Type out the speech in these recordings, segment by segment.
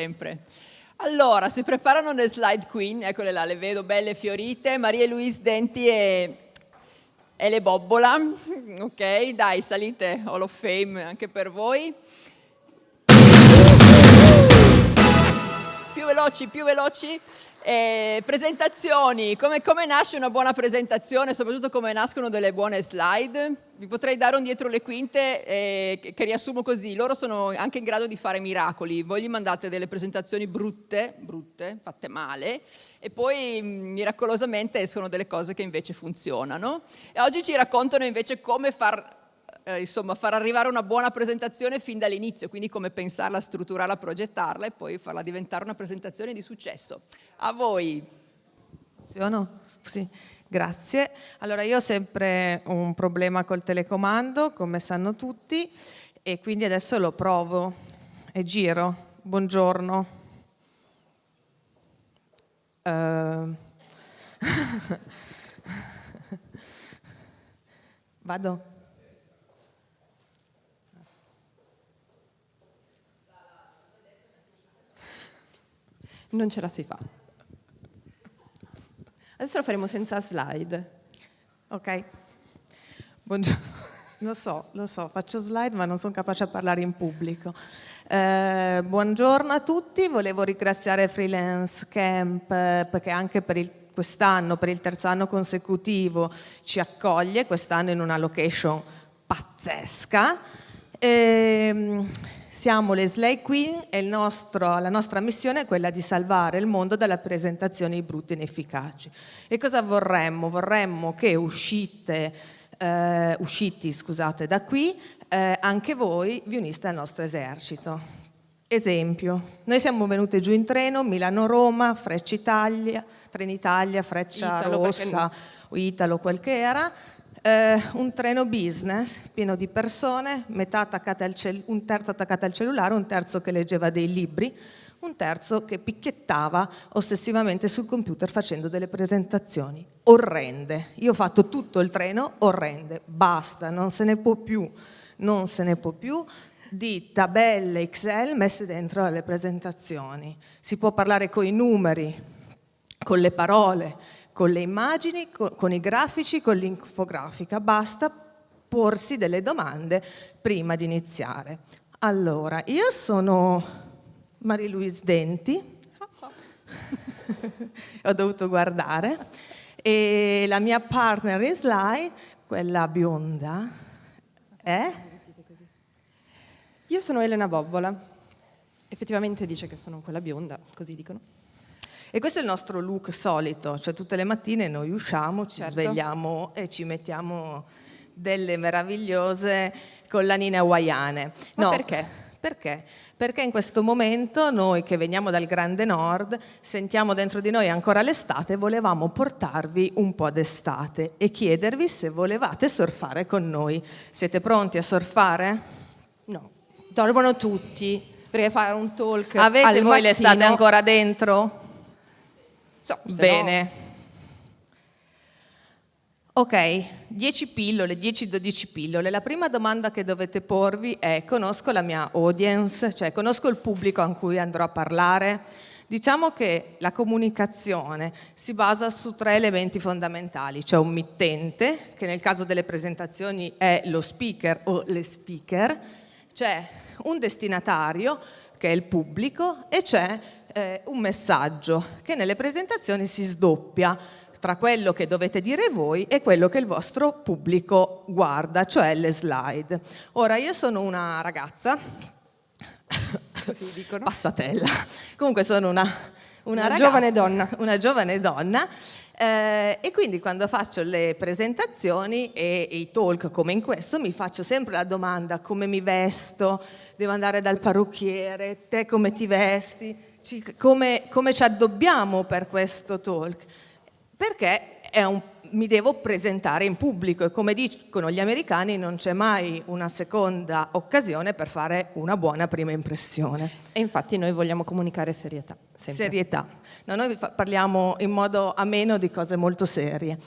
sempre. Allora, si preparano le slide queen, eccole là, le vedo belle fiorite, Maria Luise Denti e, e le Bobbola, ok? Dai, salite, Hall of Fame anche per voi. Più veloci, più veloci. Eh, presentazioni, come, come, nasce una buona presentazione, soprattutto come nascono delle buone slide. Vi potrei dare un dietro le quinte eh, che, che, riassumo così, loro sono anche in grado di fare miracoli, voi gli mandate delle presentazioni brutte, brutte, fatte male, e poi mm, miracolosamente escono delle cose che invece funzionano. E oggi ci raccontano invece come far eh, insomma, far arrivare una buona presentazione fin dall'inizio, quindi come pensarla, strutturarla, progettarla e poi farla diventare una presentazione di successo. A voi. Funziono? Sì. Grazie. Allora io ho sempre un problema col telecomando, come sanno tutti, e quindi adesso lo provo e giro. Buongiorno. Uh... Vado? Non ce la si fa. Adesso lo faremo senza slide. Ok. Buongiorno. Lo so, lo so, faccio slide ma non sono capace a parlare in pubblico. Eh, buongiorno a tutti, volevo ringraziare Freelance Camp eh, perché anche per quest'anno, per il terzo anno consecutivo, ci accoglie, quest'anno in una location pazzesca. Eh, siamo le Slay Queen e nostro, la nostra missione è quella di salvare il mondo dalle presentazioni brutte e inefficaci. E cosa vorremmo? Vorremmo che uscite, eh, usciti scusate, da qui eh, anche voi vi uniste al nostro esercito. Esempio, noi siamo venute giù in treno, Milano-Roma, Freccia Italia, Trenitalia, Freccia Italo, Rossa, o Italo, quel che era, eh, un treno business pieno di persone, un terzo attaccato al cellulare, un terzo che leggeva dei libri, un terzo che picchiettava ossessivamente sul computer facendo delle presentazioni orrende. Io ho fatto tutto il treno orrende, basta, non se ne può più, non se ne può più di tabelle Excel messe dentro alle presentazioni. Si può parlare con i numeri, con le parole, con le immagini, con, con i grafici, con l'infografica, basta porsi delle domande prima di iniziare. Allora, io sono Marie-Louise Denti, ho dovuto guardare, e la mia partner in slide, quella bionda, è? Io sono Elena Bobbola, effettivamente dice che sono quella bionda, così dicono. E questo è il nostro look solito, cioè tutte le mattine noi usciamo, ci certo. svegliamo e ci mettiamo delle meravigliose collanine hawaiane. Ma no, perché? Perché? Perché in questo momento noi che veniamo dal grande nord sentiamo dentro di noi ancora l'estate e volevamo portarvi un po' d'estate e chiedervi se volevate surfare con noi. Siete pronti a surfare? No, dormono tutti perché fare un talk Avete voi l'estate ancora dentro? So, Bene. No... Ok, 10 pillole, 10-12 pillole. La prima domanda che dovete porvi è conosco la mia audience, cioè conosco il pubblico a cui andrò a parlare? Diciamo che la comunicazione si basa su tre elementi fondamentali, c'è un mittente, che nel caso delle presentazioni è lo speaker o le speaker, c'è un destinatario, che è il pubblico, e c'è eh, un messaggio che nelle presentazioni si sdoppia tra quello che dovete dire voi e quello che il vostro pubblico guarda, cioè le slide. Ora, io sono una ragazza, passatella, comunque sono una, una, una ragazza, giovane donna, una giovane donna eh, e quindi quando faccio le presentazioni e, e, i talk come in questo mi faccio sempre la domanda come mi vesto, devo andare dal parrucchiere, te come ti vesti? come, come ci addobbiamo per questo talk, perché un, mi devo presentare in pubblico e come dicono gli americani non c'è mai una seconda occasione per fare una buona prima impressione. E infatti noi vogliamo comunicare serietà. Sempre. Serietà. No, noi parliamo in modo ameno di cose molto serie.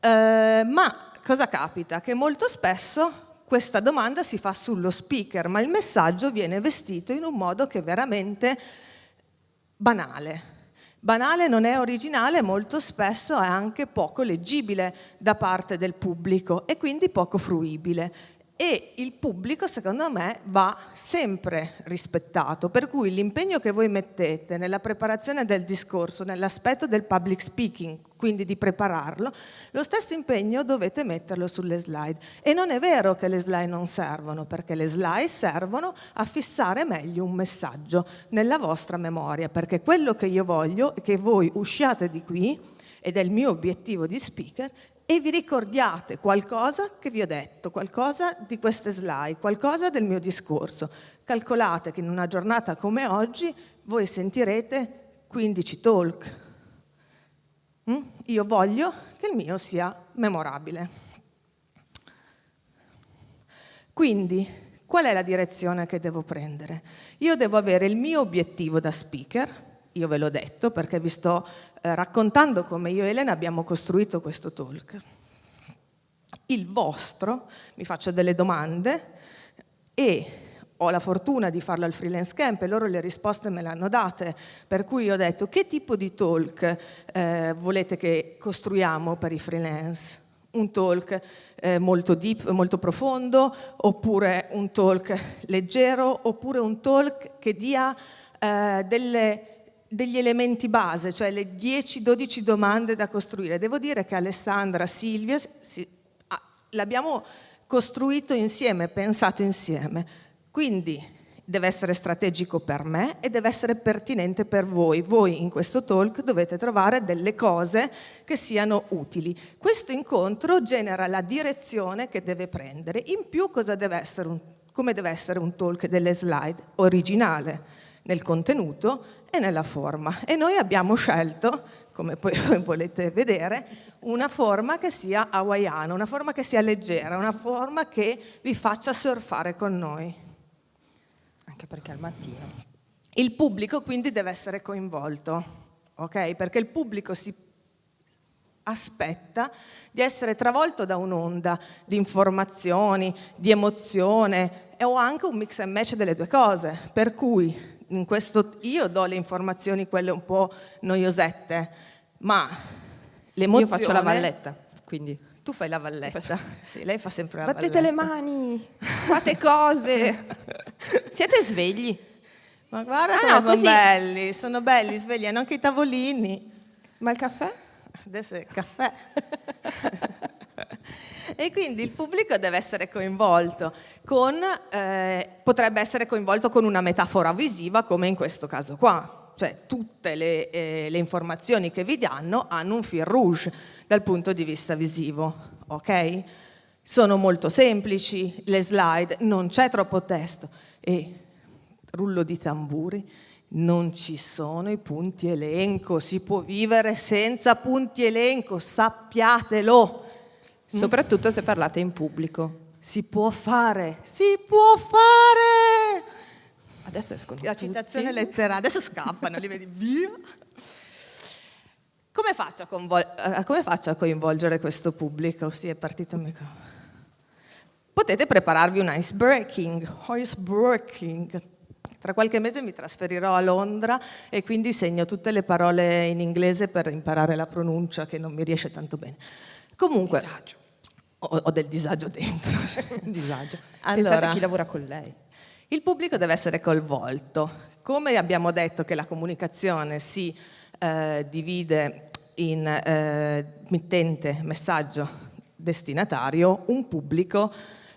Eh, ma cosa capita? Che molto spesso questa domanda si fa sullo speaker, ma il messaggio viene vestito in un modo che veramente banale. Banale non è originale, molto spesso è anche poco leggibile da parte del pubblico e quindi poco fruibile e il pubblico secondo me va sempre rispettato, per cui l'impegno che voi mettete nella preparazione del discorso, nell'aspetto del public speaking, quindi di prepararlo, lo stesso impegno dovete metterlo sulle slide. E non è vero che le slide non servono, perché le slide servono a fissare meglio un messaggio nella vostra memoria, perché quello che io voglio è che voi usciate di qui, ed è il mio obiettivo di speaker, e vi ricordiate qualcosa che vi ho detto, qualcosa di queste slide, qualcosa del mio discorso. Calcolate che in una giornata come oggi voi sentirete 15 talk. Mm? Io voglio che il mio sia memorabile. Quindi, qual è la direzione che devo prendere? Io devo avere il mio obiettivo da speaker, io ve l'ho detto perché vi sto eh, raccontando come io e Elena abbiamo costruito questo talk. Il vostro, mi faccio delle domande e ho la fortuna di farlo al freelance camp e loro le risposte me le hanno date, per cui ho detto che tipo di talk eh, volete che costruiamo per i freelance? Un talk eh, molto deep, molto profondo, oppure un talk leggero, oppure un talk che dia eh, delle degli elementi base, cioè le 10-12 domande da costruire. Devo dire che Alessandra, Silvia, si, ah, l'abbiamo costruito insieme, pensato insieme. Quindi deve essere strategico per me e deve essere pertinente per voi. Voi in questo talk dovete trovare delle cose che siano utili. Questo incontro genera la direzione che deve prendere. In più deve un, come deve essere un talk delle slide? Originale nel contenuto e nella forma. E noi abbiamo scelto, come poi volete vedere, una forma che sia hawaiana, una forma che sia leggera, una forma che vi faccia surfare con noi. Anche perché al mattino. Il pubblico quindi deve essere coinvolto, ok? Perché il pubblico si aspetta di essere travolto da un'onda di informazioni, di emozione o anche un mix and match delle due cose, per cui in questo io do le informazioni quelle un po' noiosette, ma l'emozione... Io faccio la valletta, quindi... Tu fai la valletta. Faccio... Sì, lei fa sempre la Battete valletta. le mani, fate cose. Siete svegli. Ma guarda ah, come no, sono così... belli, sono belli, svegli, hanno anche i tavolini. Ma il caffè? Adesso è il caffè. e quindi il pubblico deve essere coinvolto con, eh, potrebbe essere coinvolto con una metafora visiva come in questo caso qua, cioè tutte le, eh, le informazioni che vi danno hanno un fil rouge dal punto di vista visivo, ok? Sono molto semplici le slide, non c'è troppo testo e rullo di tamburi, non ci sono i punti elenco, si può vivere senza punti elenco, sappiatelo. Mm. Soprattutto se parlate in pubblico. Si può fare, si può fare! Adesso escono La citazione letteraria, adesso scappano, li vedi via. Come faccio, a, come faccio a coinvolgere questo pubblico? Sì, è partito il microfono. Potete prepararvi un icebreaking, icebreaking. Tra qualche mese mi trasferirò a Londra e quindi segno tutte le parole in inglese per imparare la pronuncia che non mi riesce tanto bene. Comunque, disagio. Ho, ho, del disagio dentro. disagio. Allora, Pensate a chi lavora con lei. Il pubblico deve essere coinvolto. Come abbiamo detto che la comunicazione si eh, divide in eh, mittente, messaggio, destinatario, un pubblico,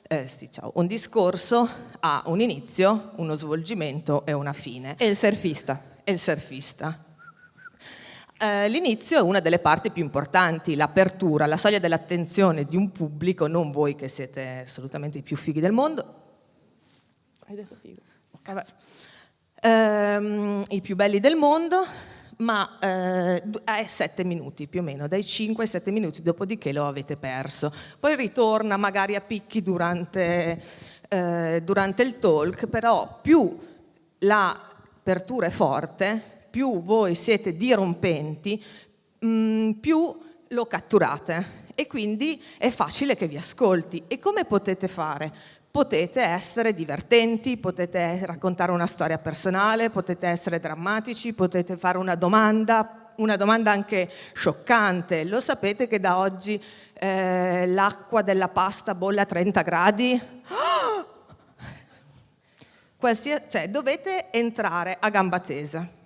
eh, sì, ciao, un discorso ha un inizio, uno svolgimento e una fine. E il surfista. E il surfista. Eh, l'inizio è una delle parti più importanti, l'apertura, la soglia dell'attenzione di un pubblico, non voi che siete assolutamente i più fighi del mondo. Hai detto figo. Vabbè. Eh, I più belli del mondo, ma eh, è sette minuti più o meno, dai 5 ai 7 minuti, dopodiché lo avete perso. Poi ritorna magari a picchi durante, eh, durante il talk, però più l'apertura è forte, più voi siete dirompenti, mm, più lo catturate e quindi è facile che vi ascolti. E come potete fare potete essere divertenti, potete raccontare una storia personale, potete essere drammatici, potete fare una domanda, una domanda anche scioccante. Lo sapete che da oggi eh, l'acqua della pasta bolle a 30 gradi? Qualsiasi, cioè, dovete entrare a gamba tesa.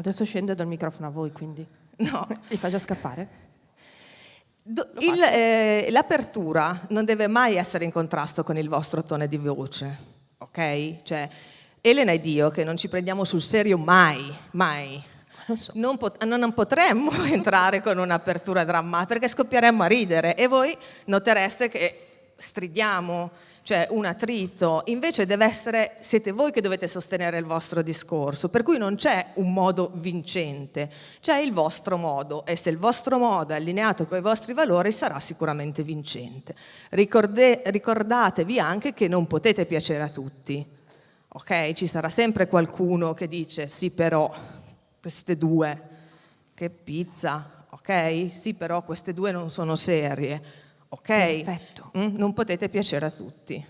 Adesso scende dal microfono a voi, quindi. No. Li fa già scappare? Eh, l'apertura non deve mai essere in contrasto con il vostro tono di voce, ok? Cioè, Elena ed io che non ci prendiamo sul serio mai, mai. So. Non, pot non, potremmo entrare con un'apertura drammatica perché scoppieremmo a ridere e voi notereste che stridiamo, cioè un attrito, invece deve essere, siete voi che dovete sostenere il vostro discorso, per cui non c'è un modo vincente, c'è il vostro modo e se il vostro modo è allineato con i vostri valori sarà sicuramente vincente. Ricorde, ricordatevi anche che non potete piacere a tutti, ok? Ci sarà sempre qualcuno che dice sì però queste due, che pizza, ok? Sì però queste due non sono serie, ok? Perfetto. Mm? Non potete piacere a tutti.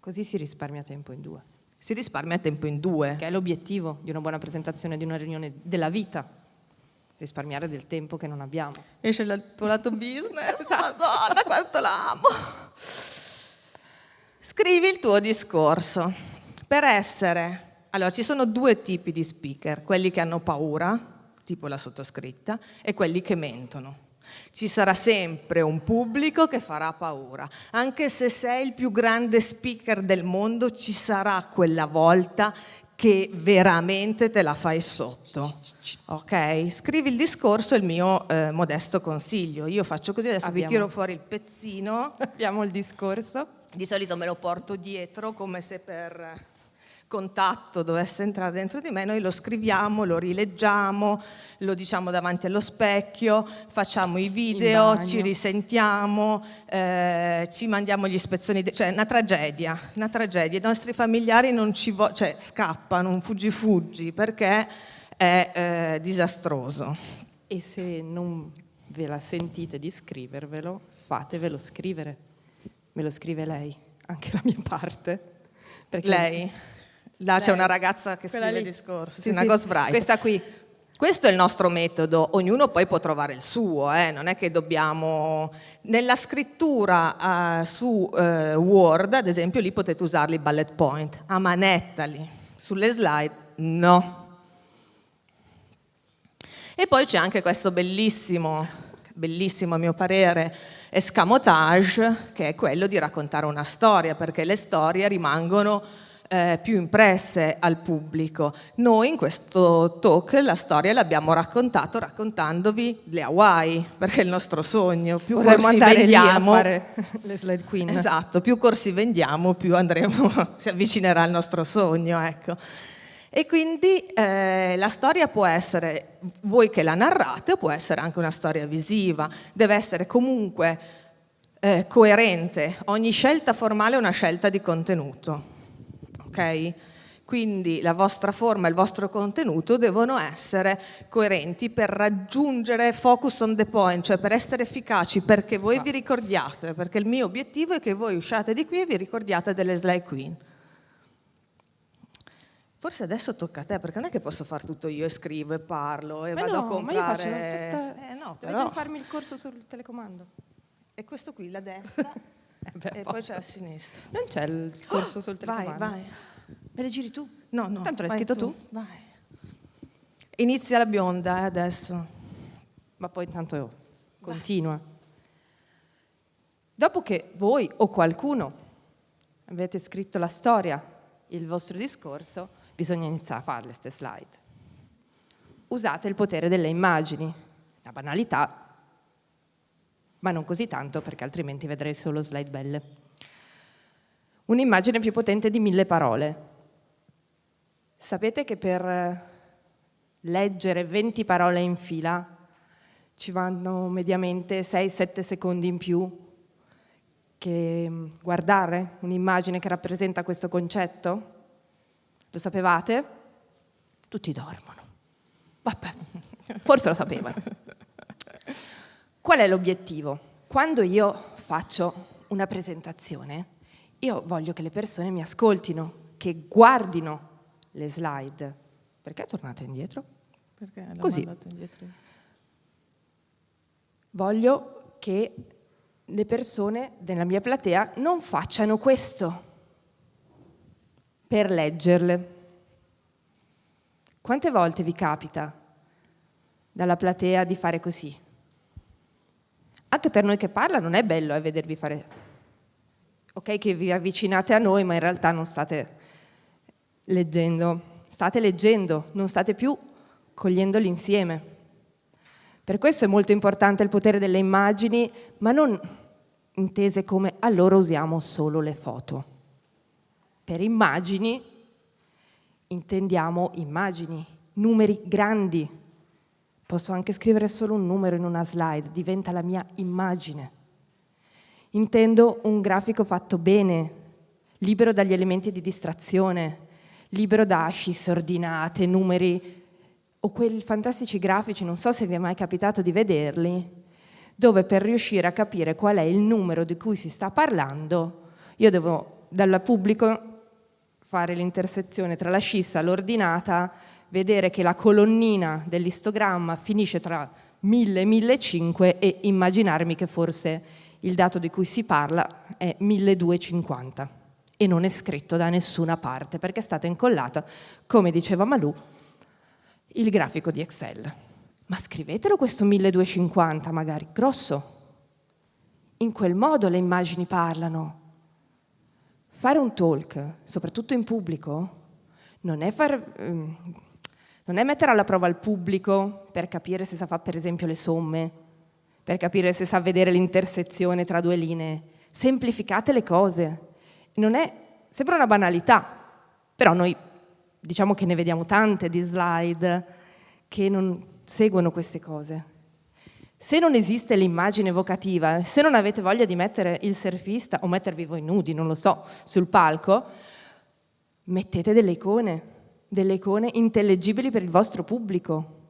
Così si risparmia tempo in due. Si risparmia tempo in due. Che è l'obiettivo di una buona presentazione di una riunione della vita. Risparmiare del tempo che non abbiamo. Esce il tuo lato business, madonna quanto l'amo. Scrivi il tuo discorso. Per essere... Allora, ci sono due tipi di speaker, quelli che hanno paura, tipo la sottoscritta, e quelli che mentono. Ci sarà sempre un pubblico che farà paura. Anche se sei il più grande speaker del mondo, ci sarà quella volta che veramente te la fai sotto. Ok? Scrivi il discorso, è il mio eh, modesto consiglio. Io faccio così, adesso Abbiamo. vi tiro fuori il pezzino. Abbiamo il discorso. Di solito me lo porto dietro come se per contatto dovesse entrare dentro di me, noi lo scriviamo, lo rileggiamo, lo diciamo davanti allo specchio, facciamo i video, ci risentiamo, eh, ci mandiamo gli ispezioni, cioè una tragedia, una tragedia. I nostri familiari non ci cioè, scappano, un fuggi-fuggi, perché è eh, disastroso. E se non ve la sentite di scrivervelo, fatevelo scrivere. Me lo scrive lei, anche la mia parte. Perché lei? Là c'è una ragazza che Quella scrive lì. discorsi, sì, una sì, ghostwriter. Questa qui. Questo è il nostro metodo, ognuno poi può trovare il suo, eh? non è che dobbiamo... Nella scrittura uh, su uh, Word, ad esempio, lì potete usarli bullet point, a manetta lì, sulle slide no. E poi c'è anche questo bellissimo, bellissimo a mio parere, escamotage, che è quello di raccontare una storia, perché le storie rimangono eh, più impresse al pubblico. Noi in questo talk la storia l'abbiamo raccontato raccontandovi le Hawaii, perché è il nostro sogno. Più Vorremmo corsi vendiamo, le slide queen. Esatto, più corsi vendiamo, più andremo, si avvicinerà al nostro sogno. Ecco. E quindi eh, la storia può essere voi che la narrate o può essere anche una storia visiva, deve essere comunque eh, coerente, ogni scelta formale è una scelta di contenuto ok? Quindi la vostra forma e il vostro contenuto devono essere coerenti per raggiungere focus on the point, cioè per essere efficaci, perché voi vi ricordiate, perché il mio obiettivo è che voi usciate di qui e vi ricordiate delle slide queen. Forse adesso tocca a te, perché non è che posso fare tutto io e scrivo e parlo e ma vado no, a comprare... Ma io faccio tutta... eh, no, però... Dovete farmi il corso sul telecomando. E questo qui, la destra, beh, e poi c'è la sinistra. Non c'è il corso sul telecomando. Vai, vai. Me le giri tu? No, no. Tanto l'hai scritto tu. tu? Vai. Inizia la bionda eh, adesso. Ma poi intanto continua. Dopo che voi o qualcuno avete scritto la storia, il vostro discorso, bisogna iniziare a fare queste slide. Usate il potere delle immagini. La banalità, ma non così tanto perché altrimenti vedrei solo slide belle. Un'immagine più potente di mille parole. Sapete che per eh, leggere 20 parole in fila ci vanno mediamente 6-7 secondi in più che mm, guardare un'immagine che rappresenta questo concetto? Lo sapevate? Tutti dormono. Vabbè, forse lo sapevano. Qual è l'obiettivo? Quando io faccio una presentazione, io voglio che le persone mi ascoltino, che guardino le slide. Perché tornate indietro? Perché Così. indietro. Voglio che le persone della mia platea non facciano questo per leggerle. Quante volte vi capita dalla platea di fare così? Anche per noi che parla non è bello eh, vedervi fare... Ok che vi avvicinate a noi, ma in realtà non state leggendo. State leggendo, non state più cogliendoli insieme. Per questo è molto importante il potere delle immagini, ma non intese come allora usiamo solo le foto. Per immagini intendiamo immagini, numeri grandi. Posso anche scrivere solo un numero in una slide, diventa la mia immagine. Intendo un grafico fatto bene, libero dagli elementi di distrazione, libero da ascis ordinate, numeri o quei fantastici grafici, non so se vi è mai capitato di vederli, dove per riuscire a capire qual è il numero di cui si sta parlando, io devo dal pubblico fare l'intersezione tra la scissa l'ordinata, vedere che la colonnina dell'istogramma finisce tra 1000 e 1500 e immaginarmi che forse il dato di cui si parla è 1250 e non è scritto da nessuna parte perché è stato incollato, come diceva Malù, il grafico di Excel. Ma scrivetelo questo 1250 magari, grosso. In quel modo le immagini parlano. Fare un talk, soprattutto in pubblico, non è, far, ehm, non è mettere alla prova il pubblico per capire se sa fare per esempio le somme, per capire se sa vedere l'intersezione tra due linee. Semplificate le cose. È, sembra una banalità, però noi diciamo che ne vediamo tante di slide che non seguono queste cose. Se non esiste l'immagine evocativa, se non avete voglia di mettere il surfista o mettervi voi nudi, non lo so, sul palco, mettete delle icone, delle icone intellegibili per il vostro pubblico.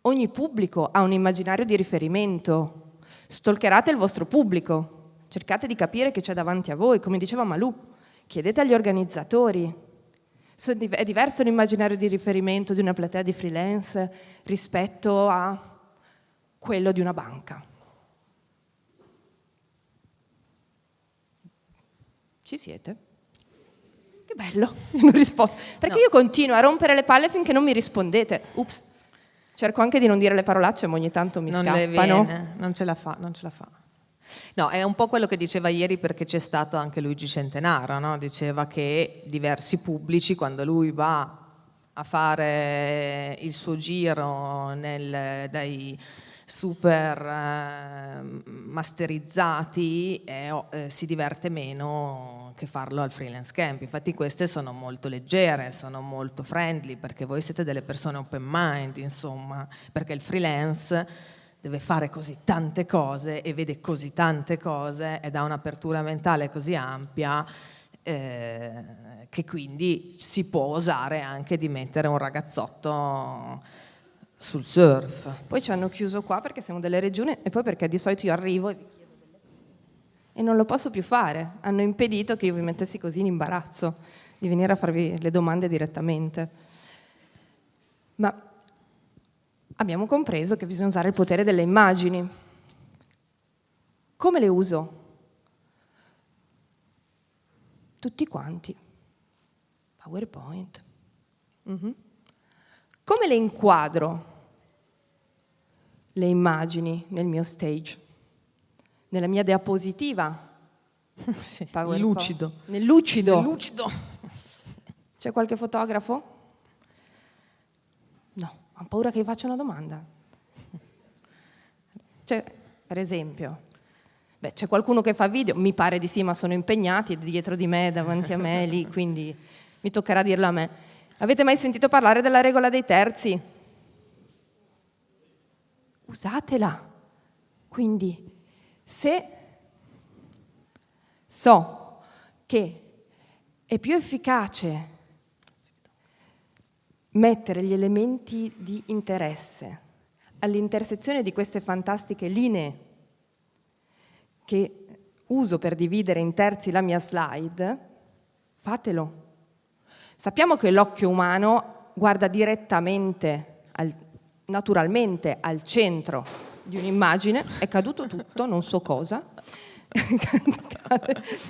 Ogni pubblico ha un immaginario di riferimento. Stalkerate il vostro pubblico, cercate di capire che c'è davanti a voi, come diceva Malù, chiedete agli organizzatori, è diverso l'immaginario di riferimento di una platea di freelance rispetto a quello di una banca. Ci siete? Che bello, non risposto. Perché no. io continuo a rompere le palle finché non mi rispondete. Ups. Cerco anche di non dire le parolacce, ma ogni tanto mi non scappano. Non ce la fa, non ce la fa. No, è un po' quello che diceva ieri perché c'è stato anche Luigi Centenaro, no? diceva che diversi pubblici quando lui va a fare il suo giro nel, dai super eh, masterizzati eh, eh, si diverte meno che farlo al freelance camp. Infatti queste sono molto leggere, sono molto friendly perché voi siete delle persone open mind, insomma, perché il freelance deve fare così tante cose e vede così tante cose ed ha un'apertura mentale così ampia eh, che quindi si può osare anche di mettere un ragazzotto sul surf. Poi ci hanno chiuso qua perché siamo delle regioni e poi perché di solito io arrivo e vi chiedo delle e non lo posso più fare. Hanno impedito che io vi mettessi così in imbarazzo di venire a farvi le domande direttamente. Ma abbiamo compreso che bisogna usare il potere delle immagini. Come le uso? Tutti quanti. PowerPoint. Mm -hmm. Come le inquadro le immagini nel mio stage? Nella mia diapositiva? sì, lucido. Nel lucido. Nel lucido. C'è qualche fotografo? No. Ho paura che vi faccia una domanda. Cioè, per esempio, beh, c'è qualcuno che fa video, mi pare di sì, ma sono impegnati dietro di me, davanti a me, lì, quindi mi toccherà dirlo a me. Avete mai sentito parlare della regola dei terzi? Usatela. Quindi, se so che è più efficace mettere gli elementi di interesse all'intersezione di queste fantastiche linee che uso per dividere in terzi la mia slide, fatelo. Sappiamo che l'occhio umano guarda direttamente, al, naturalmente, al centro di un'immagine, è caduto tutto, non so cosa,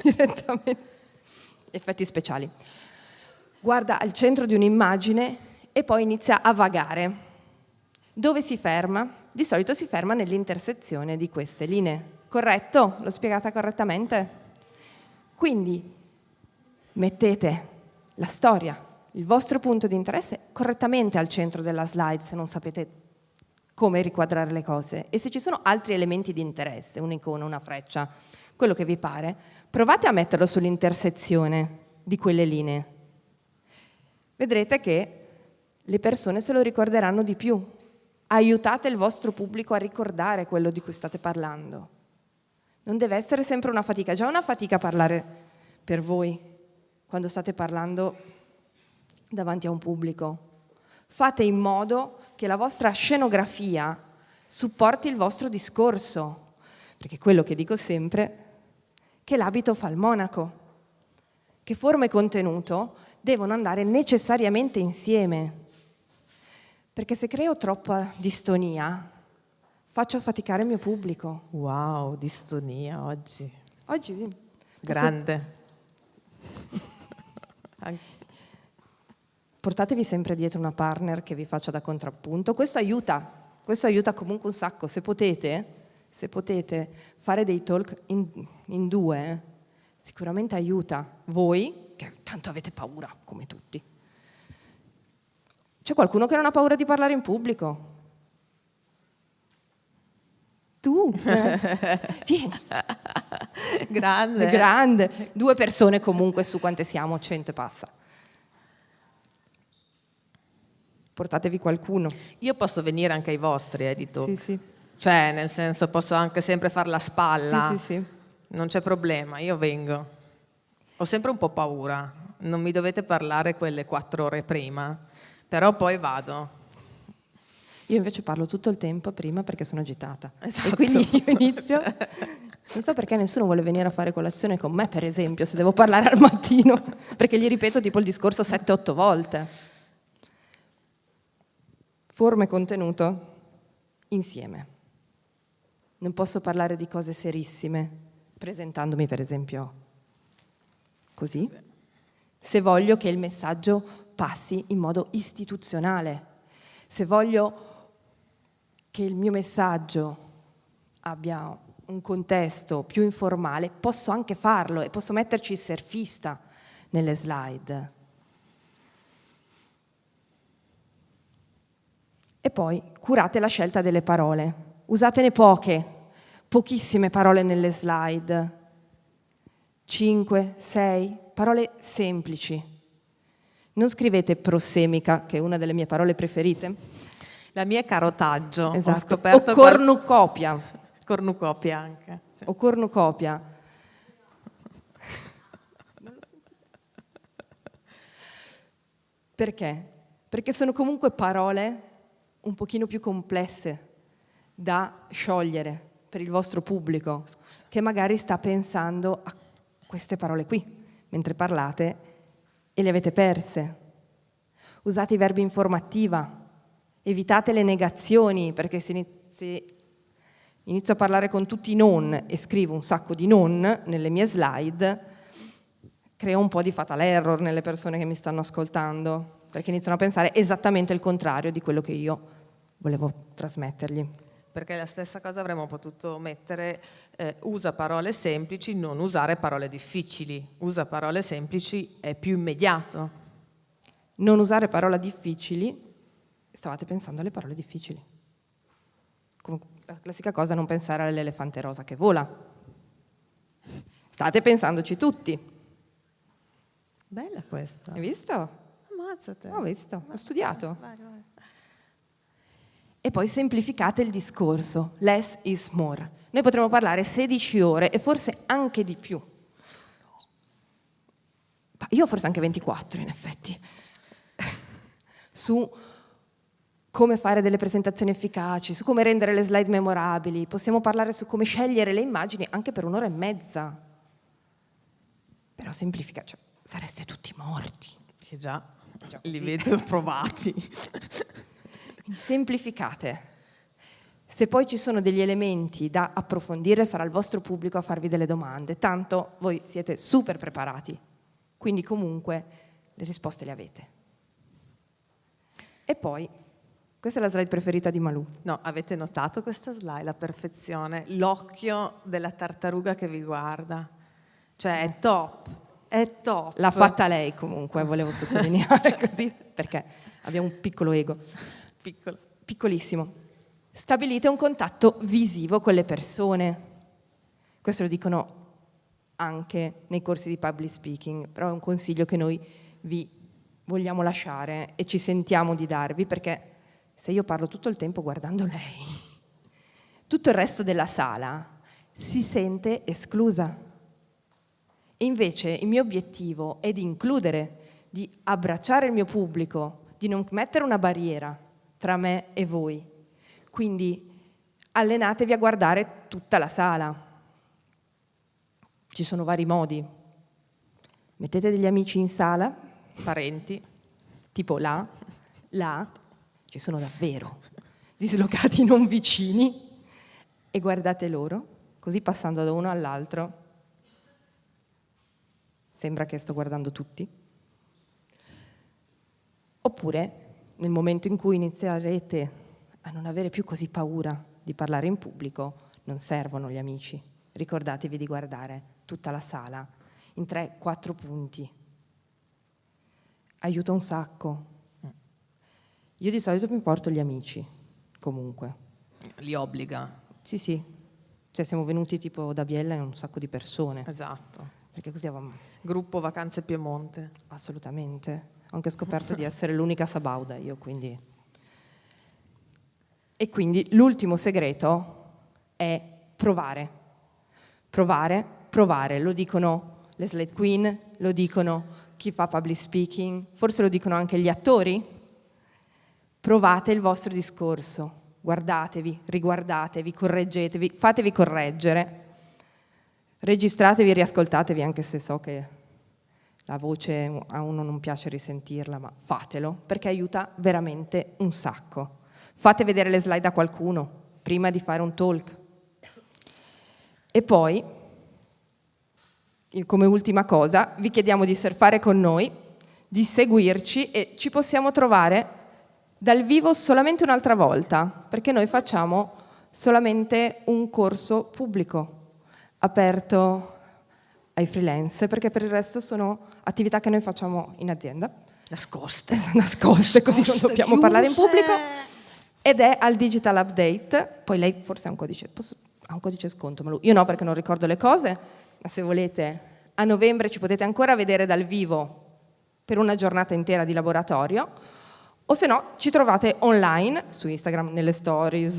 direttamente, effetti speciali. Guarda al centro di un'immagine e poi inizia a vagare. Dove si ferma? Di solito si ferma nell'intersezione di queste linee. Corretto? L'ho spiegata correttamente? Quindi mettete la storia, il vostro punto di interesse correttamente al centro della slide se non sapete come riquadrare le cose e se ci sono altri elementi di interesse, un'icona, una freccia, quello che vi pare, provate a metterlo sull'intersezione di quelle linee. Vedrete che le persone se lo ricorderanno di più. Aiutate il vostro pubblico a ricordare quello di cui state parlando. Non deve essere sempre una fatica, già una fatica parlare per voi quando state parlando davanti a un pubblico. Fate in modo che la vostra scenografia supporti il vostro discorso, perché quello che dico sempre che l'abito fa il monaco, che forma e contenuto devono andare necessariamente insieme, perché se creo troppa distonia faccio faticare il mio pubblico. Wow, distonia oggi. Oggi. Grande. Portatevi sempre dietro una partner che vi faccia da contrappunto. Questo aiuta, questo aiuta comunque un sacco. Se potete, se potete fare dei talk in, in due, sicuramente aiuta voi, che tanto avete paura, come tutti. C'è qualcuno che non ha paura di parlare in pubblico? Tu, eh? vieni. Grande. Grande. Due persone comunque su quante siamo, cento e passa. Portatevi qualcuno. Io posso venire anche ai vostri, Edito. Sì, sì. Cioè, nel senso, posso anche sempre fare la spalla. Sì, sì, sì. Non c'è problema, io vengo. Ho sempre un po' paura. Non mi dovete parlare quelle quattro ore prima, però poi vado. Io invece parlo tutto il tempo prima perché sono agitata. Esatto. E quindi io inizio. Non so perché nessuno vuole venire a fare colazione con me, per esempio, se devo parlare al mattino, perché gli ripeto tipo il discorso 7-8 volte. Forma e contenuto insieme. Non posso parlare di cose serissime presentandomi, per esempio, così, se voglio che il messaggio passi in modo istituzionale, se voglio che il mio messaggio abbia un contesto più informale, posso anche farlo e posso metterci il surfista nelle slide. E poi curate la scelta delle parole. Usatene poche, pochissime parole nelle slide. 5, 6, parole semplici. Non scrivete prosemica, che è una delle mie parole preferite, la mia è carotaggio. Esatto. o cornucopia. Cornucopia anche. Sì. O cornucopia. Perché? Perché sono comunque parole un pochino più complesse da sciogliere per il vostro pubblico, che magari sta pensando a queste parole qui, mentre parlate e le avete perse. Usate i verbi informativa, evitate le negazioni, perché se, se inizio a parlare con tutti i non e scrivo un sacco di non nelle mie slide, creo un po' di fatal error nelle persone che mi stanno ascoltando, perché iniziano a pensare esattamente il contrario di quello che io volevo trasmettergli. Perché la stessa cosa avremmo potuto mettere, eh, usa parole semplici, non usare parole difficili. Usa parole semplici è più immediato. Non usare parole difficili stavate pensando alle parole difficili. Come la classica cosa non pensare all'elefante rosa che vola. State pensandoci tutti. Bella questa. Hai visto? Ammazzate. Ho visto, ho studiato. Vai, vai. E poi semplificate il discorso. Less is more. Noi potremmo parlare 16 ore e forse anche di più. Io forse anche 24 in effetti. Su come fare delle presentazioni efficaci, su come rendere le slide memorabili, possiamo parlare su come scegliere le immagini anche per un'ora e mezza. Però semplifica, cioè, sareste tutti morti. Che già, già li vedo provati. Semplificate. Se poi ci sono degli elementi da approfondire sarà il vostro pubblico a farvi delle domande, tanto voi siete super preparati, quindi comunque le risposte le avete. E poi, questa è la slide preferita di Malù. No, avete notato questa slide, la perfezione, l'occhio della tartaruga che vi guarda. Cioè è top, è top. L'ha fatta lei comunque, volevo sottolineare così, perché abbiamo un piccolo ego. Piccolo. Piccolissimo. Stabilite un contatto visivo con le persone. Questo lo dicono anche nei corsi di public speaking, però è un consiglio che noi vi vogliamo lasciare e ci sentiamo di darvi, perché se io parlo tutto il tempo guardando lei, tutto il resto della sala si sente esclusa. E invece il mio obiettivo è di includere, di abbracciare il mio pubblico, di non mettere una barriera tra me e voi. Quindi allenatevi a guardare tutta la sala. Ci sono vari modi. Mettete degli amici in sala, Parenti. tipo là, là, ci sono davvero, dislocati non vicini, e guardate loro, così passando da uno all'altro, sembra che sto guardando tutti. Oppure, nel momento in cui inizierete a non avere più così paura di parlare in pubblico, non servono gli amici. Ricordatevi di guardare tutta la sala in 3-4 punti. Aiuta un sacco. Io di solito mi porto gli amici, comunque. Li obbliga. Sì, sì. Cioè siamo venuti tipo da Biella in un sacco di persone. Esatto. Perché così avevamo... Gruppo Vacanze Piemonte. Assolutamente. Ho anche scoperto di essere l'unica sabauda io, quindi... E quindi l'ultimo segreto è provare. Provare, provare. Lo dicono le slide queen, lo dicono chi fa public speaking, forse lo dicono anche gli attori. Provate il vostro discorso, guardatevi, riguardatevi, correggetevi, fatevi correggere, registratevi riascoltatevi anche se so che la voce a uno non piace risentirla, ma fatelo perché aiuta veramente un sacco. Fate vedere le slide a qualcuno prima di fare un talk. E poi, come ultima cosa, vi chiediamo di surfare con noi, di seguirci e ci possiamo trovare dal vivo solamente un'altra volta, perché noi facciamo solamente un corso pubblico, aperto ai freelance, perché per il resto sono attività che noi facciamo in azienda. Nascoste. Nascoste, Nascoste così non dobbiamo chiuse. parlare in pubblico. Ed è al Digital Update, poi lei forse ha un codice, posso, ha un codice sconto, ma io no perché non ricordo le cose, ma se volete a novembre ci potete ancora vedere dal vivo per una giornata intera di laboratorio, o se no ci trovate online su Instagram, nelle stories,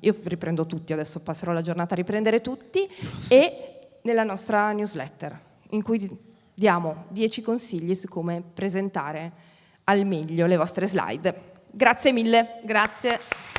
io riprendo tutti, adesso passerò la giornata a riprendere tutti, e nella nostra newsletter, in cui diamo 10 consigli su come presentare al meglio le vostre slide. Grazie mille. Grazie.